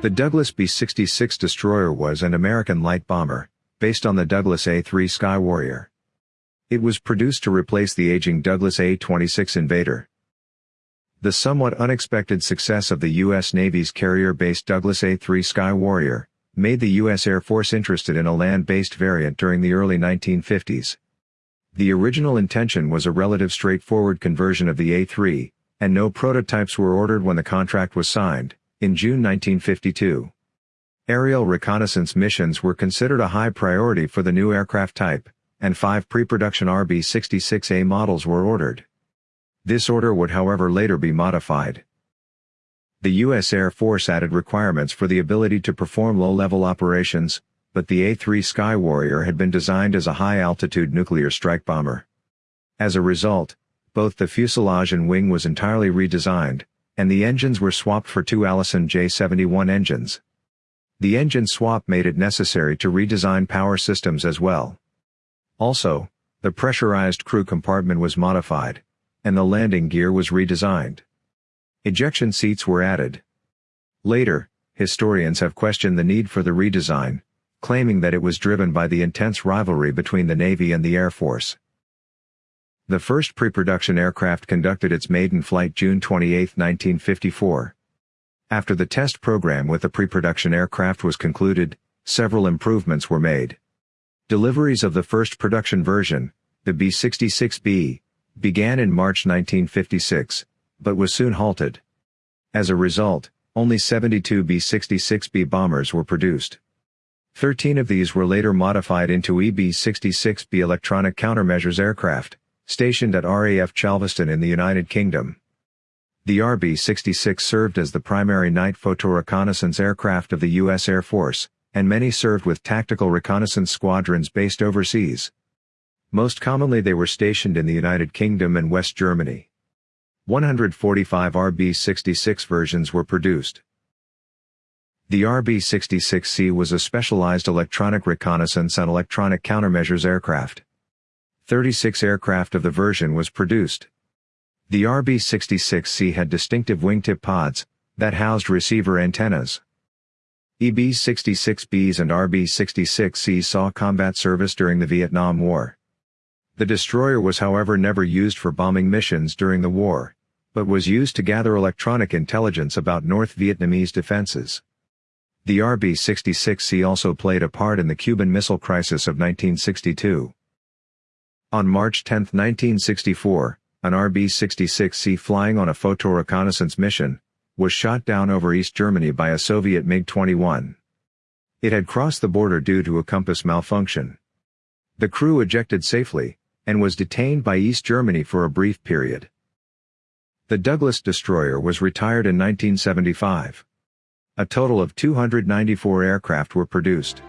The Douglas B-66 destroyer was an American light bomber, based on the Douglas A-3 Sky Warrior. It was produced to replace the aging Douglas A-26 Invader. The somewhat unexpected success of the U.S. Navy's carrier-based Douglas A-3 Sky Warrior, made the U.S. Air Force interested in a land-based variant during the early 1950s. The original intention was a relative straightforward conversion of the A-3, and no prototypes were ordered when the contract was signed, in June 1952. Aerial reconnaissance missions were considered a high priority for the new aircraft type, and five pre-production RB-66A models were ordered. This order would however later be modified. The U.S. Air Force added requirements for the ability to perform low-level operations, but the A-3 Sky Warrior had been designed as a high-altitude nuclear strike bomber. As a result, both the fuselage and wing was entirely redesigned, and the engines were swapped for two Allison J71 engines. The engine swap made it necessary to redesign power systems as well. Also, the pressurized crew compartment was modified, and the landing gear was redesigned. Ejection seats were added. Later, historians have questioned the need for the redesign, claiming that it was driven by the intense rivalry between the Navy and the Air Force. The first pre-production aircraft conducted its maiden flight June 28, 1954. After the test program with the pre-production aircraft was concluded, several improvements were made. Deliveries of the first production version, the B-66B, began in March 1956, but was soon halted. As a result, only 72 B-66B bombers were produced. Thirteen of these were later modified into EB-66B electronic countermeasures aircraft, stationed at RAF Chelveston in the United Kingdom. The RB-66 served as the primary night photoreconnaissance aircraft of the U.S. Air Force, and many served with tactical reconnaissance squadrons based overseas. Most commonly they were stationed in the United Kingdom and West Germany. 145 RB-66 versions were produced. The RB-66C was a specialized electronic reconnaissance and electronic countermeasures aircraft. 36 aircraft of the version was produced. The RB-66C had distinctive wingtip pods, that housed receiver antennas. EB-66Bs and RB-66Cs saw combat service during the Vietnam War. The destroyer was however never used for bombing missions during the war, but was used to gather electronic intelligence about North Vietnamese defenses. The RB-66C also played a part in the Cuban Missile Crisis of 1962. On March 10, 1964, an RB-66C flying on a photoreconnaissance mission, was shot down over East Germany by a Soviet MiG-21. It had crossed the border due to a compass malfunction. The crew ejected safely, and was detained by East Germany for a brief period. The Douglas destroyer was retired in 1975. A total of 294 aircraft were produced.